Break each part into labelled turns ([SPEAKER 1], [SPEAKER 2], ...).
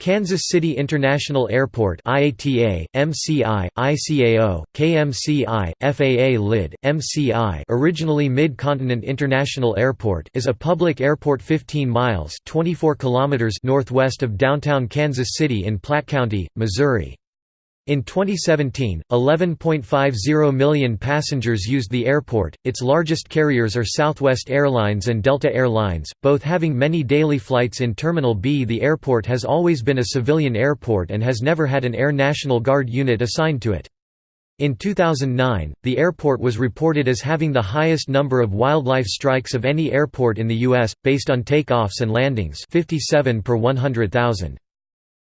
[SPEAKER 1] Kansas City International Airport IATA, MCI, ICAO, KMCI, FAA LID, MCI originally Mid-Continent International Airport is a public airport 15 miles 24 kilometers northwest of downtown Kansas City in Platte County, Missouri. In 2017, 11.50 million passengers used the airport. Its largest carriers are Southwest Airlines and Delta Air Lines, both having many daily flights in Terminal B. The airport has always been a civilian airport and has never had an Air National Guard unit assigned to it. In 2009, the airport was reported as having the highest number of wildlife strikes of any airport in the U.S., based on takeoffs and landings 57 per 100,000.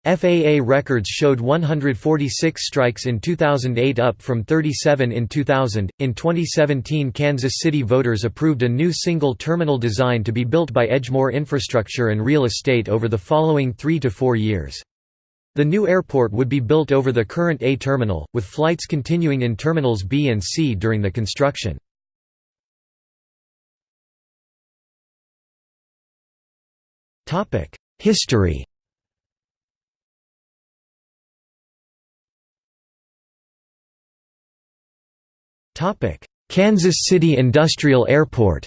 [SPEAKER 1] FAA records showed 146 strikes in 2008 up from 37 in 2000. In 2017, Kansas City voters approved a new single terminal design to be built by Edgemoor Infrastructure and Real Estate over the following 3 to 4 years. The new airport would be built over the current A terminal, with flights continuing in terminals B and C during the construction. History Kansas City Industrial Airport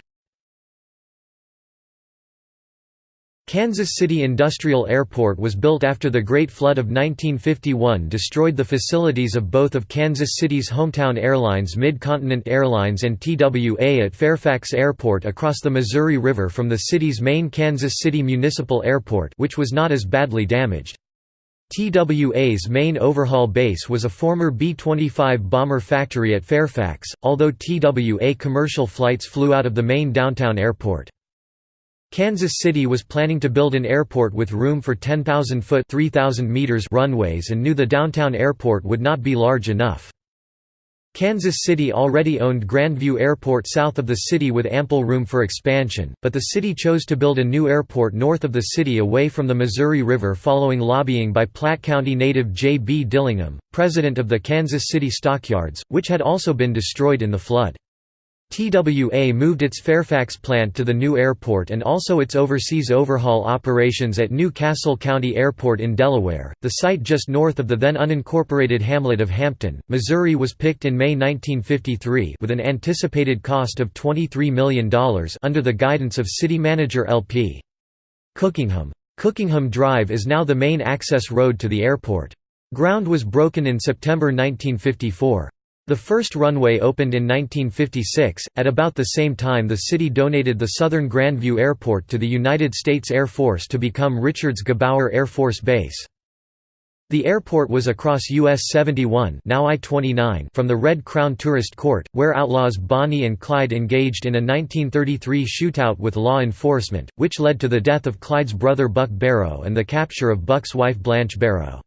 [SPEAKER 1] Kansas City Industrial Airport was built after the Great Flood of 1951 destroyed the facilities of both of Kansas City's hometown airlines Mid-Continent Airlines and TWA at Fairfax Airport across the Missouri River from the city's main Kansas City Municipal Airport which was not as badly damaged. TWA's main overhaul base was a former B-25 bomber factory at Fairfax, although TWA commercial flights flew out of the main downtown airport. Kansas City was planning to build an airport with room for 10,000-foot runways and knew the downtown airport would not be large enough. Kansas City already owned Grandview Airport south of the city with ample room for expansion, but the city chose to build a new airport north of the city away from the Missouri River following lobbying by Platte County native J. B. Dillingham, president of the Kansas City Stockyards, which had also been destroyed in the flood. TWA moved its Fairfax plant to the new airport and also its overseas overhaul operations at New Castle County Airport in Delaware, the site just north of the then unincorporated hamlet of Hampton, Missouri was picked in May 1953 with an anticipated cost of $23 million under the guidance of city manager L.P. Cookingham. Cookingham Drive is now the main access road to the airport. Ground was broken in September 1954. The first runway opened in 1956. At about the same time, the city donated the southern Grandview Airport to the United States Air Force to become Richards Gebaur Air Force Base. The airport was across US 71 now I-29 from the Red Crown Tourist Court, where outlaws Bonnie and Clyde engaged in a 1933 shootout with law enforcement, which led to the death of Clyde's brother Buck Barrow and the capture of Buck's wife Blanche Barrow.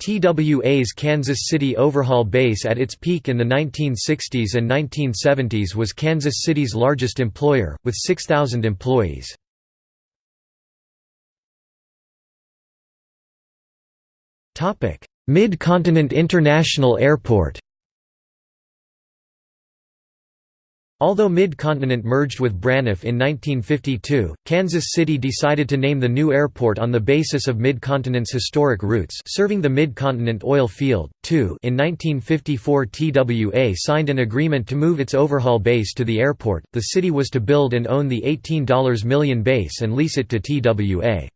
[SPEAKER 1] TWA's Kansas City overhaul base at its peak in the 1960s and 1970s was Kansas City's largest employer, with 6,000 employees. Mid-Continent International Airport Although Mid-Continent merged with Braniff in 1952, Kansas City decided to name the new airport on the basis of Mid-Continent's historic roots serving the Mid-Continent oil field, too in 1954 TWA signed an agreement to move its overhaul base to the airport, the city was to build and own the $18 million base and lease it to TWA.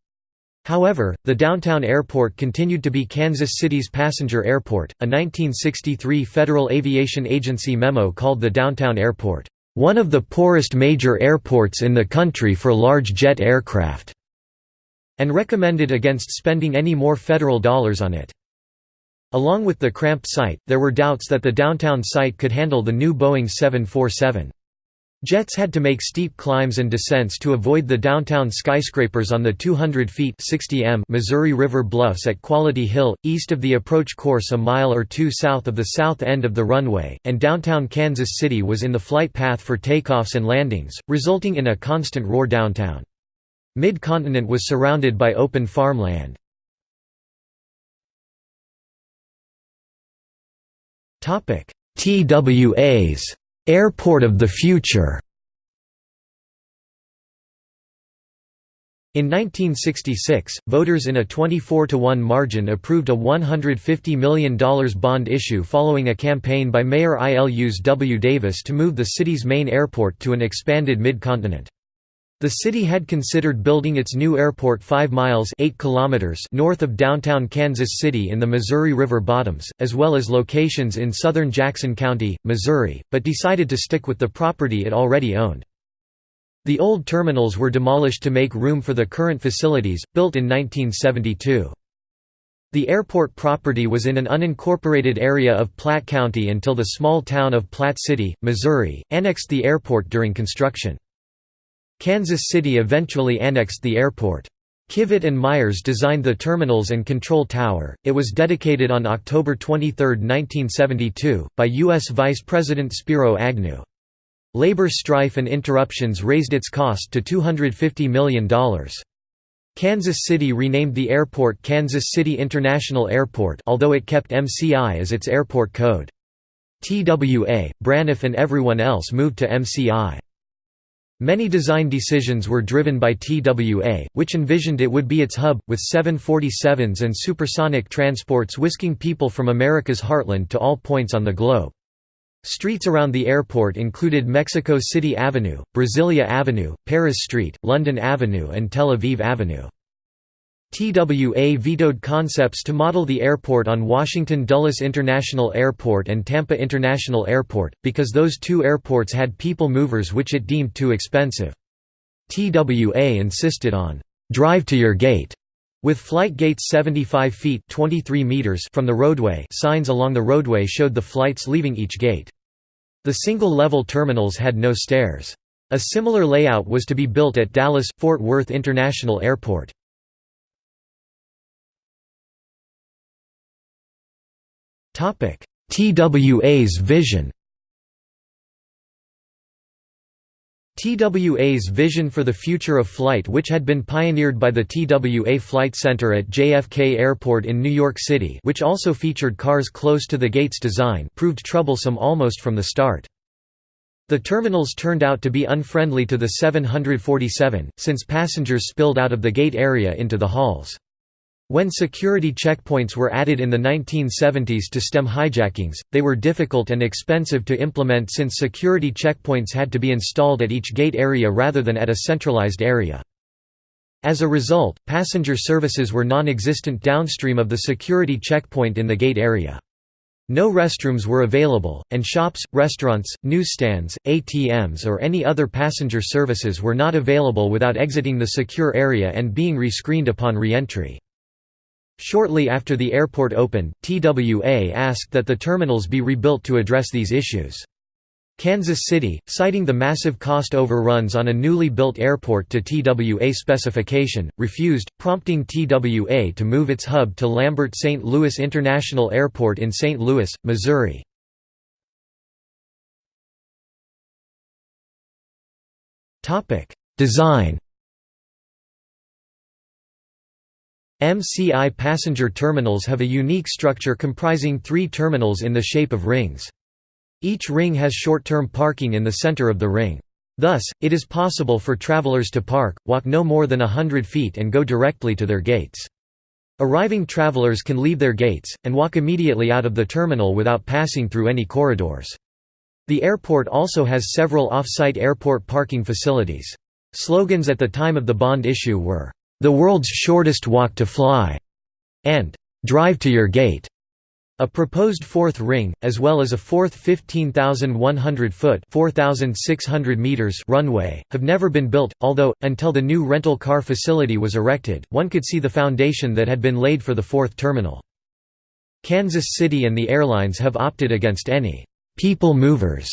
[SPEAKER 1] However, the downtown airport continued to be Kansas City's passenger airport. A 1963 Federal Aviation Agency memo called the downtown airport, one of the poorest major airports in the country for large jet aircraft, and recommended against spending any more federal dollars on it. Along with the cramped site, there were doubts that the downtown site could handle the new Boeing 747. Jets had to make steep climbs and descents to avoid the downtown skyscrapers on the 200 feet 60 m Missouri River bluffs at Quality Hill, east of the approach course a mile or two south of the south end of the runway, and downtown Kansas City was in the flight path for takeoffs and landings, resulting in a constant roar downtown. Mid-Continent was surrounded by open farmland. TWAs Airport of the Future In 1966, voters in a 24–1 margin approved a $150 million bond issue following a campaign by Mayor Ilus W. Davis to move the city's main airport to an expanded mid-continent. The city had considered building its new airport 5 miles 8 kilometers north of downtown Kansas City in the Missouri River bottoms, as well as locations in southern Jackson County, Missouri, but decided to stick with the property it already owned. The old terminals were demolished to make room for the current facilities, built in 1972. The airport property was in an unincorporated area of Platte County until the small town of Platte City, Missouri, annexed the airport during construction. Kansas City eventually annexed the airport. Kivett and Myers designed the terminals and control tower. It was dedicated on October 23, 1972, by U.S. Vice President Spiro Agnew. Labor strife and interruptions raised its cost to $250 million. Kansas City renamed the airport Kansas City International Airport although it kept MCI as its airport code. TWA, Braniff and everyone else moved to MCI. Many design decisions were driven by TWA, which envisioned it would be its hub, with 747s and supersonic transports whisking people from America's heartland to all points on the globe. Streets around the airport included Mexico City Avenue, Brasilia Avenue, Paris Street, London Avenue and Tel Aviv Avenue. TWA vetoed concepts to model the airport on Washington Dulles International Airport and Tampa International Airport, because those two airports had people movers which it deemed too expensive. TWA insisted on, "'drive to your gate' with flight gates 75 feet 23 meters from the roadway signs along the roadway showed the flights leaving each gate. The single-level terminals had no stairs. A similar layout was to be built at Dallas-Fort Worth International Airport. TWA's vision TWA's vision for the future of flight which had been pioneered by the TWA Flight Center at JFK Airport in New York City which also featured cars close to the gate's design proved troublesome almost from the start. The terminals turned out to be unfriendly to the 747, since passengers spilled out of the gate area into the halls. When security checkpoints were added in the 1970s to stem hijackings, they were difficult and expensive to implement since security checkpoints had to be installed at each gate area rather than at a centralized area. As a result, passenger services were non-existent downstream of the security checkpoint in the gate area. No restrooms were available, and shops, restaurants, newsstands, ATMs or any other passenger services were not available without exiting the secure area and being rescreened upon re-entry. Shortly after the airport opened, TWA asked that the terminals be rebuilt to address these issues. Kansas City, citing the massive cost overruns on a newly built airport to TWA specification, refused, prompting TWA to move its hub to Lambert St. Louis International Airport in St. Louis, Missouri. Design MCI passenger terminals have a unique structure comprising three terminals in the shape of rings. Each ring has short-term parking in the center of the ring. Thus, it is possible for travelers to park, walk no more than a hundred feet and go directly to their gates. Arriving travelers can leave their gates, and walk immediately out of the terminal without passing through any corridors. The airport also has several off-site airport parking facilities. Slogans at the time of the bond issue were, the World's Shortest Walk to Fly, and Drive to Your Gate. A proposed fourth ring, as well as a fourth 15,100-foot (4,600 meters) runway, have never been built, although, until the new rental car facility was erected, one could see the foundation that had been laid for the fourth terminal. Kansas City and the airlines have opted against any «people movers»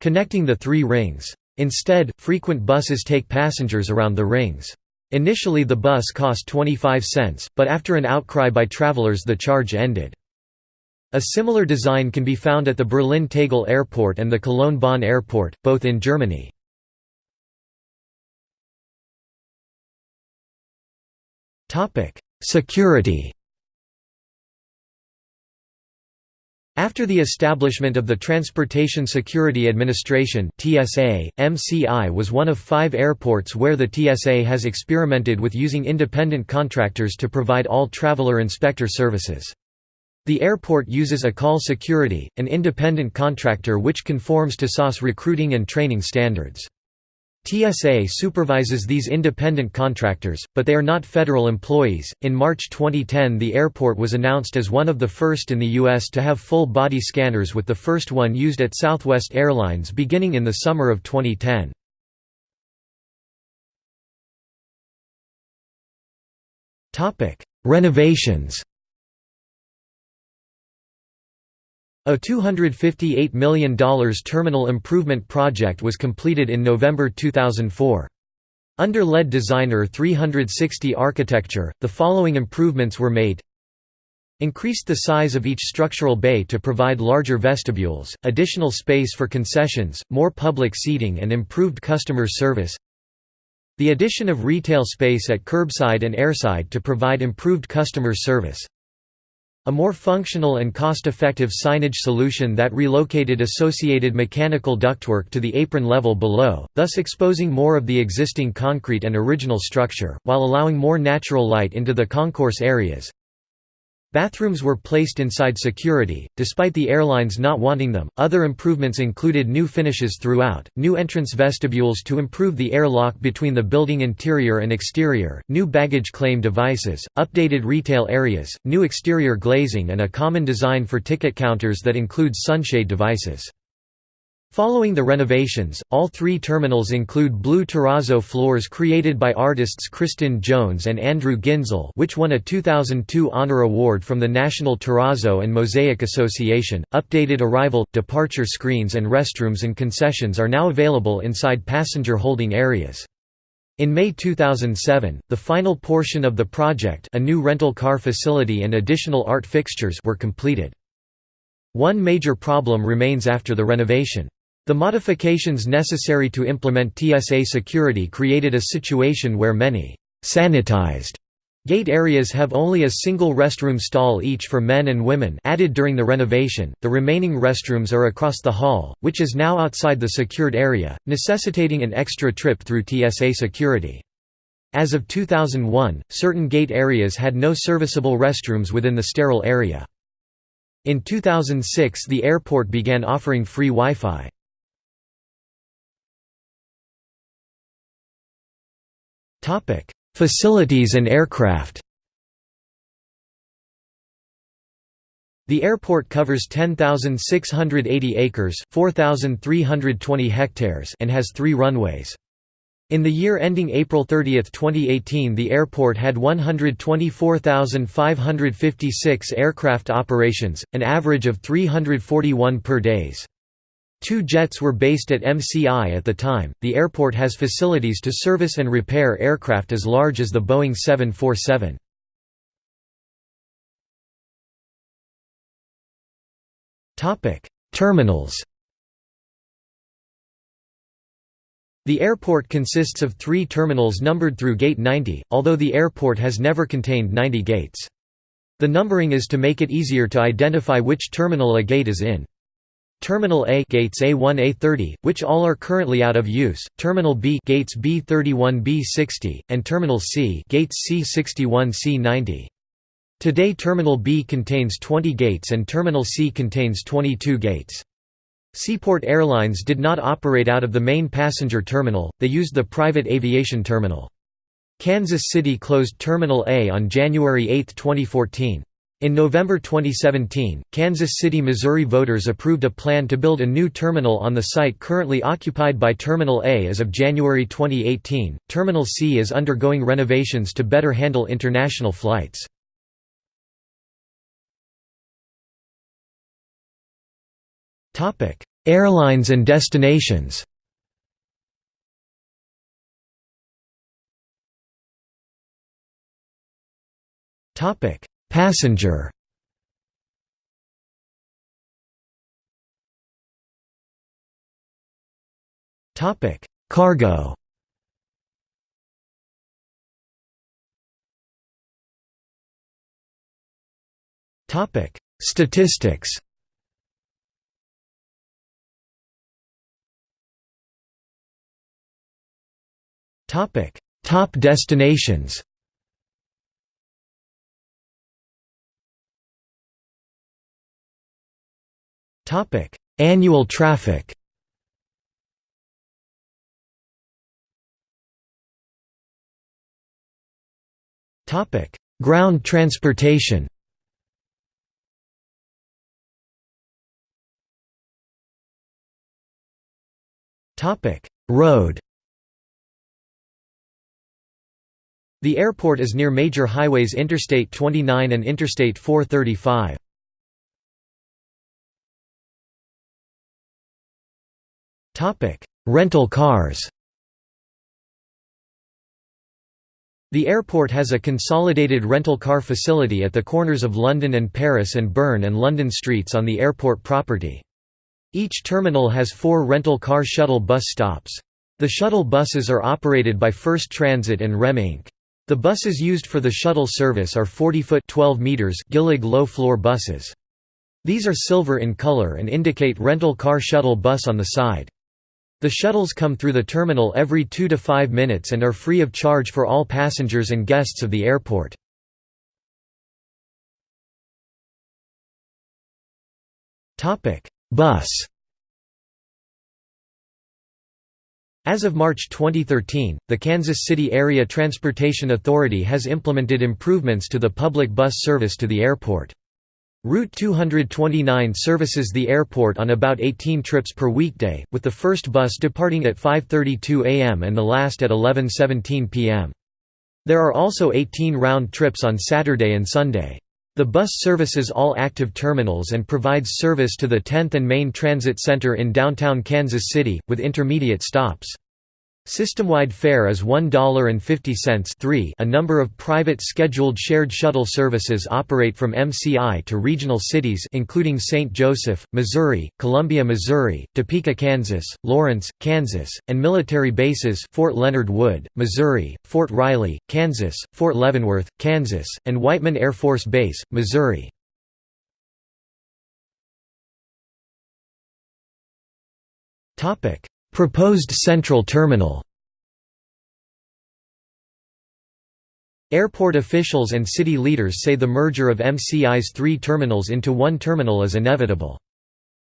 [SPEAKER 1] connecting the three rings. Instead, frequent buses take passengers around the rings. Initially the bus cost 25 cents, but after an outcry by travelers the charge ended. A similar design can be found at the Berlin Tegel Airport and the Cologne Bonn Airport, both in Germany. Security After the establishment of the Transportation Security Administration (TSA), MCI was one of 5 airports where the TSA has experimented with using independent contractors to provide all traveler inspector services. The airport uses Akal Security, an independent contractor which conforms to SAS recruiting and training standards. TSA supervises these independent contractors, but they are not federal employees. In March 2010, the airport was announced as one of the first in the U.S. to have full body scanners, with the first one used at Southwest Airlines beginning in the summer of 2010. Renovations A $258 million terminal improvement project was completed in November 2004. Under LED designer 360 architecture, the following improvements were made. Increased the size of each structural bay to provide larger vestibules, additional space for concessions, more public seating and improved customer service. The addition of retail space at curbside and airside to provide improved customer service a more functional and cost-effective signage solution that relocated associated mechanical ductwork to the apron level below, thus exposing more of the existing concrete and original structure, while allowing more natural light into the concourse areas. Bathrooms were placed inside security, despite the airlines not wanting them. Other improvements included new finishes throughout, new entrance vestibules to improve the airlock between the building interior and exterior, new baggage claim devices, updated retail areas, new exterior glazing, and a common design for ticket counters that includes sunshade devices. Following the renovations, all three terminals include blue terrazzo floors created by artists Kristen Jones and Andrew Ginzel which won a 2002 honor award from the National Terrazzo and Mosaic Association. Updated arrival, departure screens and restrooms and concessions are now available inside passenger holding areas. In May 2007, the final portion of the project a new rental car facility and additional art fixtures were completed. One major problem remains after the renovation. The modifications necessary to implement TSA security created a situation where many sanitized Gate areas have only a single restroom stall each for men and women added during the renovation, the remaining restrooms are across the hall, which is now outside the secured area, necessitating an extra trip through TSA security. As of 2001, certain gate areas had no serviceable restrooms within the sterile area. In 2006 the airport began offering free Wi-Fi. Facilities and aircraft The airport covers 10,680 acres 4,320 hectares and has three runways. In the year ending April 30, 2018 the airport had 124,556 aircraft operations, an average of 341 per days. Two jets were based at MCI at the time. The airport has facilities to service and repair aircraft as large as the Boeing 747. Topic: Terminals. The airport consists of three terminals numbered through Gate 90, although the airport has never contained 90 gates. The numbering is to make it easier to identify which terminal a gate is in. Terminal A gates A1 A30, which all are currently out of use, Terminal B gates B31 B60, and Terminal C gates C61 C90. Today Terminal B contains 20 gates and Terminal C contains 22 gates. Seaport Airlines did not operate out of the main passenger terminal, they used the private aviation terminal. Kansas City closed Terminal A on January 8, 2014. In November 2017, Kansas City, Missouri voters approved a plan to build a new terminal on the site currently occupied by Terminal A as of January 2018. Terminal C is undergoing renovations to better handle international flights. Topic: Airlines and destinations. Topic: Passenger Topic: Cargo. Topic: Statistics. Topic: Top destinations. Topic: Annual traffic. Topic: Ground transportation. Topic: Road. The airport is near major highways Interstate 29 and Interstate 435. Rental cars The airport has a consolidated rental car facility at the corners of London and Paris and Bern and London streets on the airport property. Each terminal has four rental car shuttle bus stops. The shuttle buses are operated by First Transit and Rem Inc. The buses used for the shuttle service are 40-foot (12 meters) Gillig low-floor buses. These are silver in color and indicate rental car shuttle bus on the side. The shuttles come through the terminal every 2 to 5 minutes and are free of charge for all passengers and guests of the airport. Bus As of March 2013, the Kansas City Area Transportation Authority has implemented improvements to the public bus service to the airport. Route 229 services the airport on about 18 trips per weekday, with the first bus departing at 5.32 am and the last at 11.17 pm. There are also 18 round trips on Saturday and Sunday. The bus services all active terminals and provides service to the 10th and Main Transit Center in downtown Kansas City, with intermediate stops. System-wide fare is $1.50 A number of private scheduled shared shuttle services operate from MCI to regional cities including St. Joseph, Missouri, Columbia, Missouri, Topeka, Kansas, Lawrence, Kansas, and military bases Fort Leonard Wood, Missouri, Fort Riley, Kansas, Fort Leavenworth, Kansas, and Whiteman Air Force Base, Missouri. Proposed central terminal Airport officials and city leaders say the merger of MCI's three terminals into one terminal is inevitable.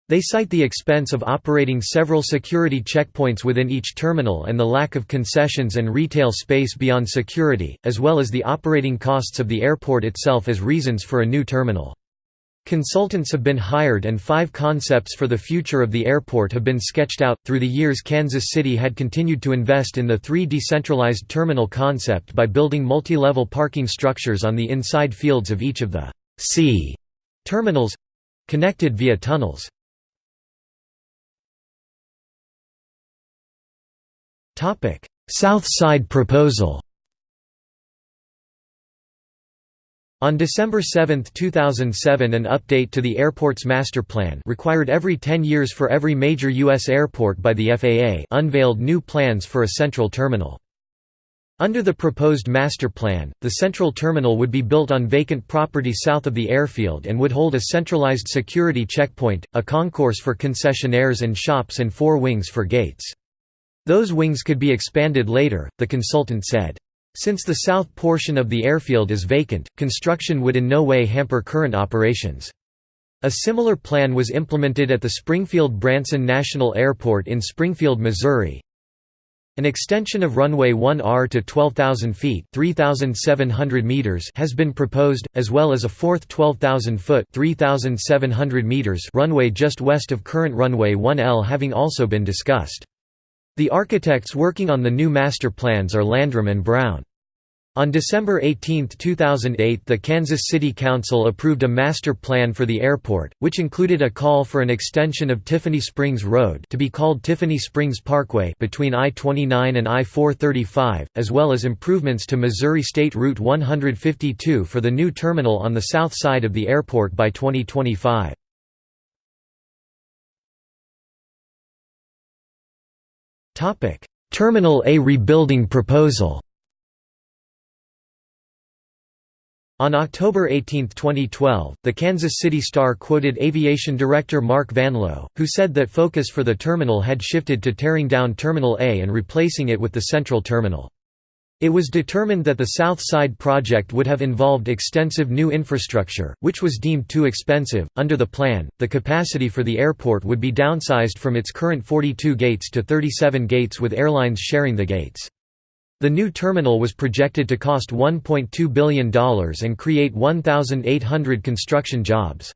[SPEAKER 1] They cite the expense of operating several security checkpoints within each terminal and the lack of concessions and retail space beyond security, as well as the operating costs of the airport itself as reasons for a new terminal. Consultants have been hired and five concepts for the future of the airport have been sketched out. Through the years, Kansas City had continued to invest in the three decentralized terminal concept by building multi level parking structures on the inside fields of each of the C terminals connected via tunnels. South Side proposal On December 7, 2007 an update to the airport's master plan required every 10 years for every major U.S. airport by the FAA unveiled new plans for a central terminal. Under the proposed master plan, the central terminal would be built on vacant property south of the airfield and would hold a centralized security checkpoint, a concourse for concessionaires and shops and four wings for gates. Those wings could be expanded later, the consultant said. Since the south portion of the airfield is vacant, construction would in no way hamper current operations. A similar plan was implemented at the Springfield-Branson National Airport in Springfield, Missouri. An extension of runway 1R to 12,000 feet (3,700 meters) has been proposed, as well as a fourth 12,000-foot (3,700 meters) runway just west of current runway 1L having also been discussed. The architects working on the new master plans are Landrum and Brown. On December 18, 2008 the Kansas City Council approved a master plan for the airport, which included a call for an extension of Tiffany Springs Road to be called Tiffany Springs Parkway between I-29 and I-435, as well as improvements to Missouri State Route 152 for the new terminal on the south side of the airport by 2025. Topic: Terminal A rebuilding proposal. On October 18, 2012, the Kansas City Star quoted aviation director Mark VanLoh, who said that focus for the terminal had shifted to tearing down Terminal A and replacing it with the Central Terminal. It was determined that the South Side project would have involved extensive new infrastructure, which was deemed too expensive. Under the plan, the capacity for the airport would be downsized from its current 42 gates to 37 gates with airlines sharing the gates. The new terminal was projected to cost $1.2 billion and create 1,800 construction jobs.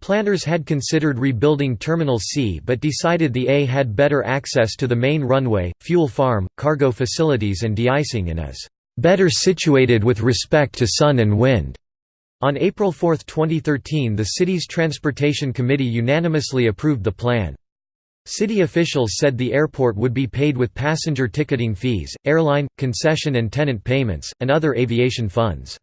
[SPEAKER 1] Planners had considered rebuilding Terminal C but decided the A had better access to the main runway, fuel farm, cargo facilities and de-icing and is "...better situated with respect to sun and wind." On April 4, 2013 the city's Transportation Committee unanimously approved the plan. City officials said the airport would be paid with passenger ticketing fees, airline, concession and tenant payments, and other aviation funds.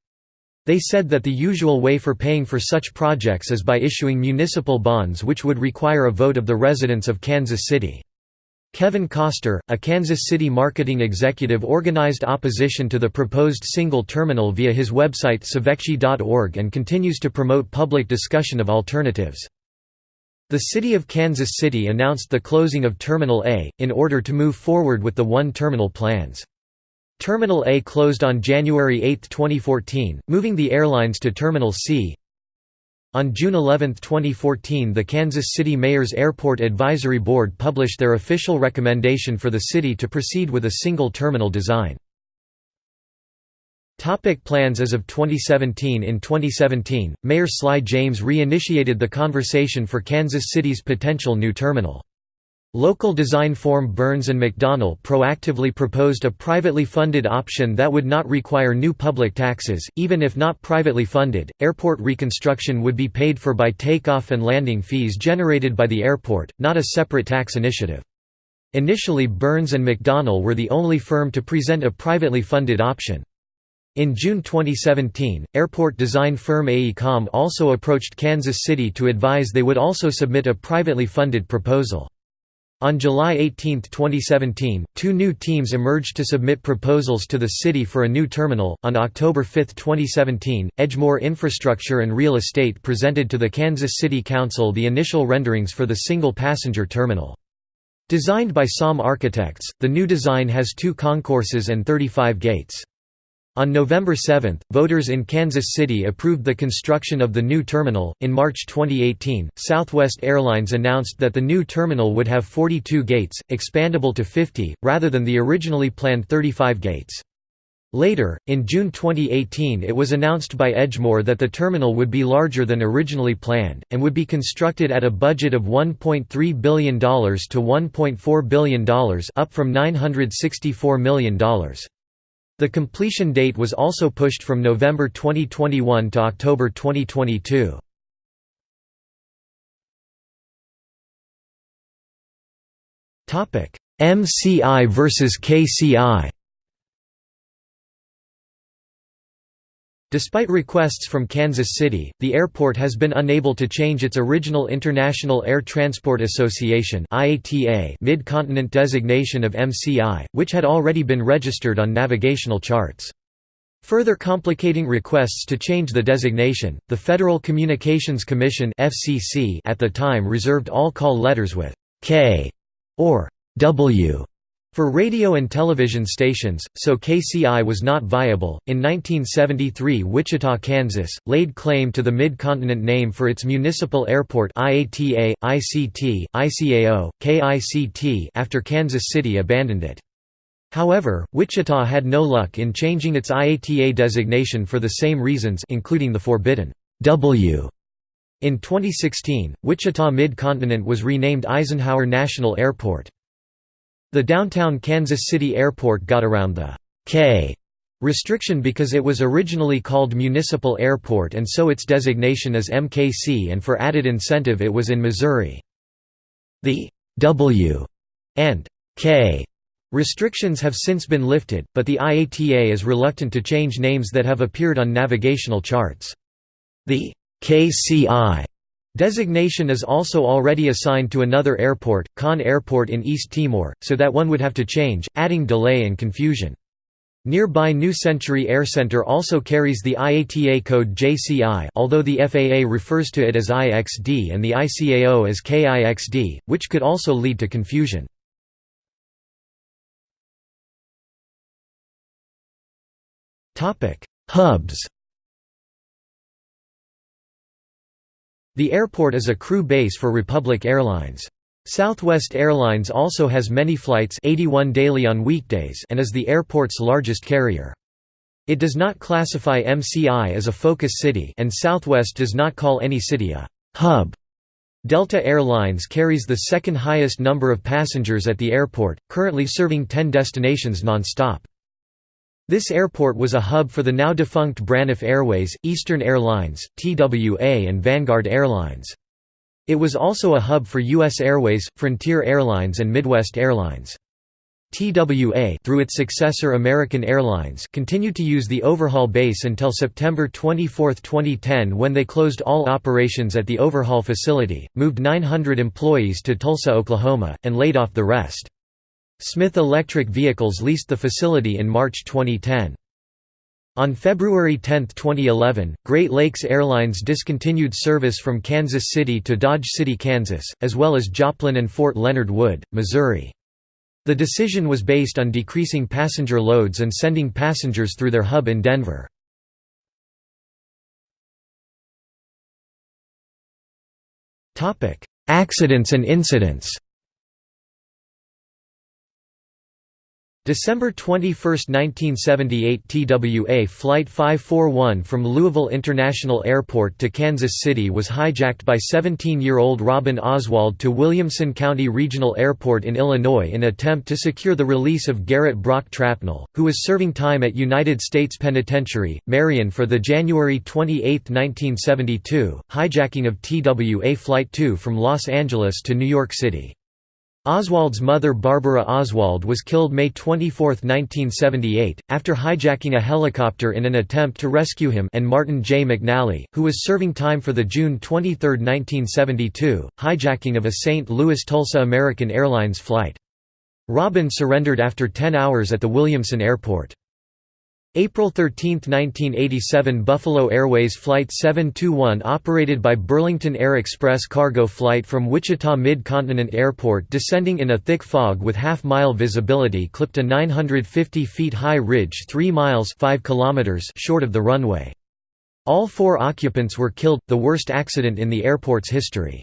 [SPEAKER 1] They said that the usual way for paying for such projects is by issuing municipal bonds which would require a vote of the residents of Kansas City. Kevin Koster, a Kansas City marketing executive organized opposition to the proposed single terminal via his website savekci.org and continues to promote public discussion of alternatives. The City of Kansas City announced the closing of Terminal A, in order to move forward with the one-terminal plans. Terminal A closed on January 8, 2014, moving the airlines to Terminal C. On June 11, 2014 the Kansas City Mayor's Airport Advisory Board published their official recommendation for the city to proceed with a single terminal design. Topic plans As of 2017 In 2017, Mayor Sly James re-initiated the conversation for Kansas City's potential new terminal. Local design firm Burns & McDonnell proactively proposed a privately funded option that would not require new public taxes, even if not privately funded. Airport reconstruction would be paid for by takeoff and landing fees generated by the airport, not a separate tax initiative. Initially Burns & McDonnell were the only firm to present a privately funded option. In June 2017, airport design firm AECOM also approached Kansas City to advise they would also submit a privately funded proposal. On July 18, 2017, two new teams emerged to submit proposals to the city for a new terminal. On October 5, 2017, Edgemoor Infrastructure and Real Estate presented to the Kansas City Council the initial renderings for the single passenger terminal. Designed by SOM Architects, the new design has two concourses and 35 gates. On November 7, voters in Kansas City approved the construction of the new terminal. In March 2018, Southwest Airlines announced that the new terminal would have 42 gates, expandable to 50, rather than the originally planned 35 gates. Later, in June 2018 it was announced by Edgemoor that the terminal would be larger than originally planned, and would be constructed at a budget of $1.3 billion to $1.4 billion up from $964 million. The completion date was also pushed from November 2021 to October 2022. MCI versus KCI Despite requests from Kansas City, the airport has been unable to change its original International Air Transport Association mid-continent designation of MCI, which had already been registered on navigational charts. Further complicating requests to change the designation, the Federal Communications Commission at the time reserved all call letters with «K» or «W» For radio and television stations, so KCI was not viable. In 1973, Wichita, Kansas, laid claim to the Mid-Continent name for its municipal airport IATA, ICT, ICAO, KICT after Kansas City abandoned it. However, Wichita had no luck in changing its IATA designation for the same reasons including the forbidden W. In 2016, Wichita Mid-Continent was renamed Eisenhower National Airport. The downtown Kansas City Airport got around the K restriction because it was originally called Municipal Airport and so its designation is MKC and for added incentive it was in Missouri. The W and K restrictions have since been lifted, but the IATA is reluctant to change names that have appeared on navigational charts. The KCI Designation is also already assigned to another airport, Kon Airport in East Timor, so that one would have to change, adding delay and confusion. Nearby New Century Air Center also carries the IATA code JCI although the FAA refers to it as IXD and the ICAO as KIXD, which could also lead to confusion. Hubs The airport is a crew base for Republic Airlines. Southwest Airlines also has many flights 81 daily on weekdays and is the airport's largest carrier. It does not classify MCI as a focus city and Southwest does not call any city a «hub». Delta Airlines carries the second highest number of passengers at the airport, currently serving 10 destinations non-stop. This airport was a hub for the now defunct Braniff Airways, Eastern Airlines, TWA and Vanguard Airlines. It was also a hub for U.S. Airways, Frontier Airlines and Midwest Airlines. TWA through its successor American Airlines continued to use the overhaul base until September 24, 2010 when they closed all operations at the overhaul facility, moved 900 employees to Tulsa, Oklahoma, and laid off the rest. Smith Electric Vehicles leased the facility in March 2010. On February 10, 2011, Great Lakes Airlines discontinued service from Kansas City to Dodge City, Kansas, as well as Joplin and Fort Leonard Wood, Missouri. The decision was based on decreasing passenger loads and sending passengers through their hub in Denver. Accidents and incidents December 21, 1978 TWA Flight 541 from Louisville International Airport to Kansas City was hijacked by 17-year-old Robin Oswald to Williamson County Regional Airport in Illinois in attempt to secure the release of Garrett Brock Trapnell, who was serving time at United States Penitentiary, Marion for the January 28, 1972, hijacking of TWA Flight 2 from Los Angeles to New York City. Oswald's mother Barbara Oswald was killed May 24, 1978, after hijacking a helicopter in an attempt to rescue him and Martin J. McNally, who was serving time for the June 23, 1972, hijacking of a St. Louis-Tulsa American Airlines flight. Robin surrendered after 10 hours at the Williamson Airport. April 13, 1987 Buffalo Airways Flight 721 operated by Burlington Air Express cargo flight from Wichita Mid-Continent Airport descending in a thick fog with half-mile visibility clipped a 950 feet high ridge 3 miles 5 kilometers short of the runway. All four occupants were killed, the worst accident in the airport's history.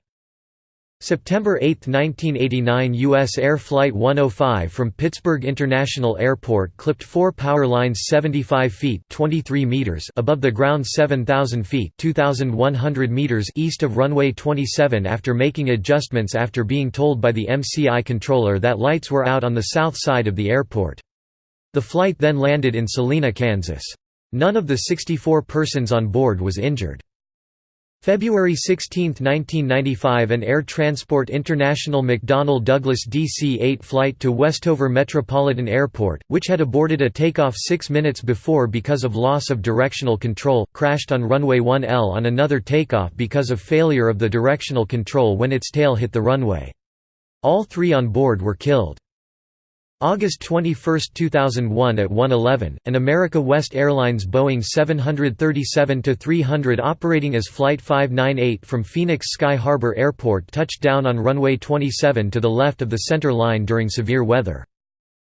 [SPEAKER 1] September 8, 1989 U.S. Air Flight 105 from Pittsburgh International Airport clipped four power lines 75 feet 23 meters above the ground 7,000 feet 2,100 meters east of runway 27 after making adjustments after being told by the MCI controller that lights were out on the south side of the airport. The flight then landed in Salina, Kansas. None of the 64 persons on board was injured. February 16, 1995 an Air Transport International McDonnell Douglas DC-8 flight to Westover Metropolitan Airport, which had aborted a takeoff six minutes before because of loss of directional control, crashed on runway 1L on another takeoff because of failure of the directional control when its tail hit the runway. All three on board were killed. August 21, 2001 at 1:11, an America West Airlines Boeing 737-300 operating as Flight 598 from Phoenix Sky Harbor Airport touched down on runway 27 to the left of the center line during severe weather.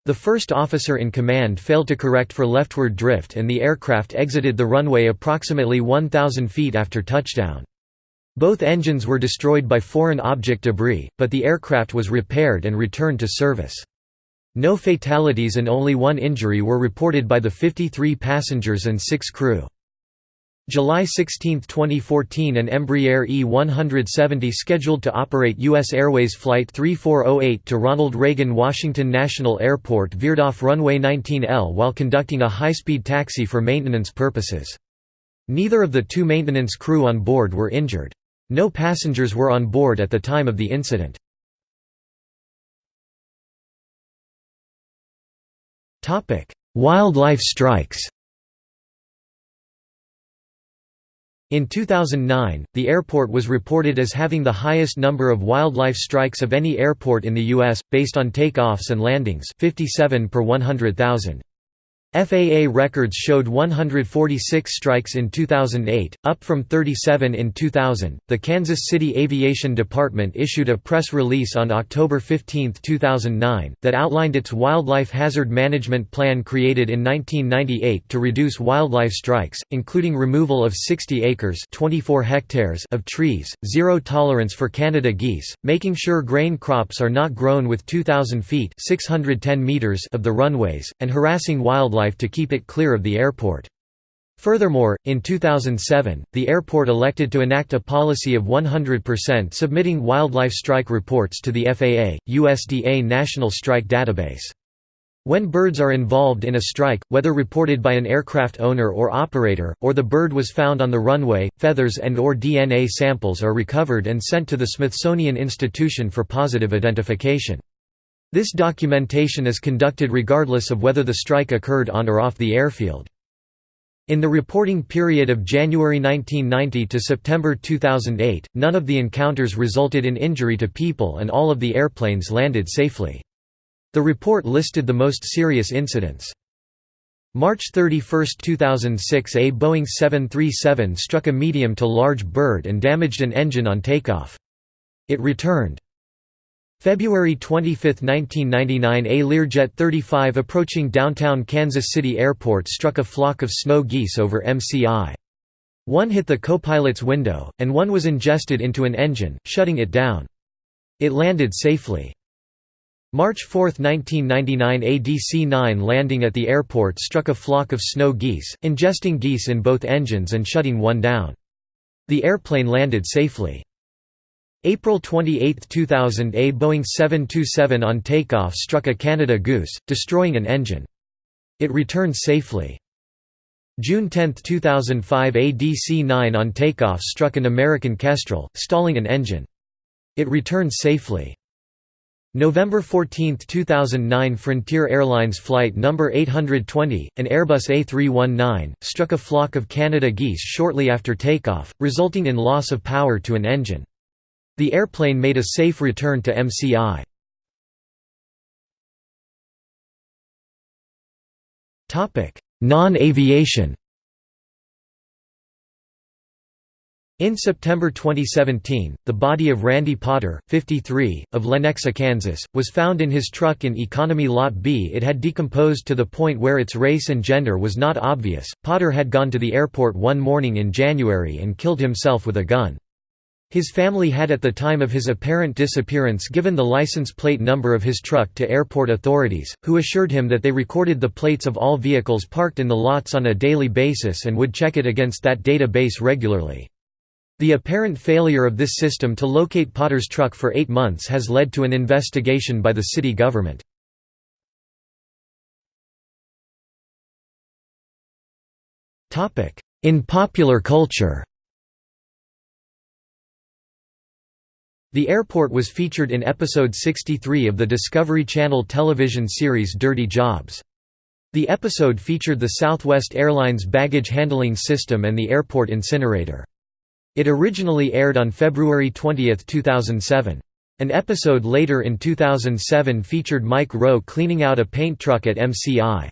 [SPEAKER 1] The first officer in command failed to correct for leftward drift and the aircraft exited the runway approximately 1,000 feet after touchdown. Both engines were destroyed by foreign object debris, but the aircraft was repaired and returned to service. No fatalities and only one injury were reported by the 53 passengers and 6 crew. July 16, 2014 an Embraer E-170 scheduled to operate U.S. Airways Flight 3408 to Ronald Reagan Washington National Airport veered off runway 19L while conducting a high-speed taxi for maintenance purposes. Neither of the two maintenance crew on board were injured. No passengers were on board at the time of the incident. Topic: Wildlife strikes. In 2009, the airport was reported as having the highest number of wildlife strikes of any airport in the U.S., based on takeoffs and landings 57 per 100,000. FAA records showed 146 strikes in 2008, up from 37 in 2000. The Kansas City Aviation Department issued a press release on October 15, 2009, that outlined its wildlife hazard management plan created in 1998 to reduce wildlife strikes, including removal of 60 acres (24 hectares) of trees, zero tolerance for Canada geese, making sure grain crops are not grown with 2,000 feet (610 meters) of the runways, and harassing wildlife wildlife to keep it clear of the airport. Furthermore, in 2007, the airport elected to enact a policy of 100% submitting wildlife strike reports to the FAA, USDA National Strike Database. When birds are involved in a strike, whether reported by an aircraft owner or operator, or the bird was found on the runway, feathers and or DNA samples are recovered and sent to the Smithsonian Institution for positive identification. This documentation is conducted regardless of whether the strike occurred on or off the airfield. In the reporting period of January 1990 to September 2008, none of the encounters resulted in injury to people and all of the airplanes landed safely. The report listed the most serious incidents. March 31, 2006 A Boeing 737 struck a medium to large bird and damaged an engine on takeoff. It returned. February 25, 1999 A Learjet 35 approaching downtown Kansas City Airport struck a flock of snow geese over MCI. One hit the co-pilot's window, and one was ingested into an engine, shutting it down. It landed safely. March 4, 1999 A DC-9 landing at the airport struck a flock of snow geese, ingesting geese in both engines and shutting one down. The airplane landed safely. April 28, 2000 A Boeing 727 on takeoff struck a Canada Goose, destroying an engine. It returned safely. June 10, 2005 A DC-9 on takeoff struck an American Kestrel, stalling an engine. It returned safely. November 14, 2009 Frontier Airlines Flight No. 820, an Airbus A319, struck a flock of Canada geese shortly after takeoff, resulting in loss of power to an engine. The airplane made a safe return to MCI. Non-aviation In September 2017, the body of Randy Potter, 53, of Lenexa, Kansas, was found in his truck in Economy Lot B. It had decomposed to the point where its race and gender was not obvious. Potter had gone to the airport one morning in January and killed himself with a gun. His family had at the time of his apparent disappearance given the license plate number of his truck to airport authorities, who assured him that they recorded the plates of all vehicles parked in the lots on a daily basis and would check it against that database regularly. The apparent failure of this system to locate Potter's truck for eight months has led to an investigation by the city government. In popular culture The airport was featured in episode 63 of the Discovery Channel television series Dirty Jobs. The episode featured the Southwest Airlines baggage handling system and the airport incinerator. It originally aired on February 20, 2007. An episode later in 2007 featured Mike Rowe cleaning out a paint truck at MCI.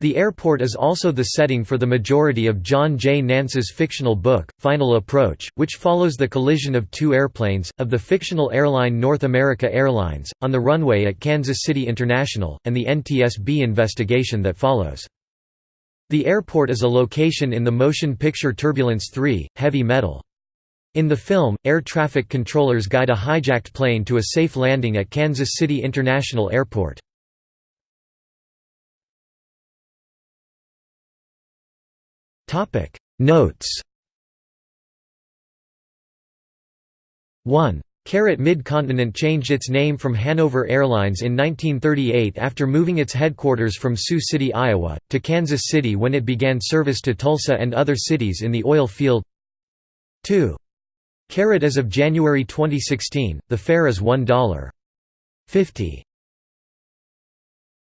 [SPEAKER 1] The airport is also the setting for the majority of John J. Nance's fictional book, Final Approach, which follows the collision of two airplanes, of the fictional airline North America Airlines, on the runway at Kansas City International, and the NTSB investigation that follows. The airport is a location in the motion picture Turbulence 3, Heavy Metal. In the film, air traffic controllers guide a hijacked plane to a safe landing at Kansas City International Airport. Topic Notes 1. Caret Mid-Continent changed its name from Hanford Airlines in 1938 after moving its headquarters from Sioux City, Iowa, to Kansas City when it began service to Tulsa and other cities in the oil field 2. Caret as of January 2016, the fare is $1.50.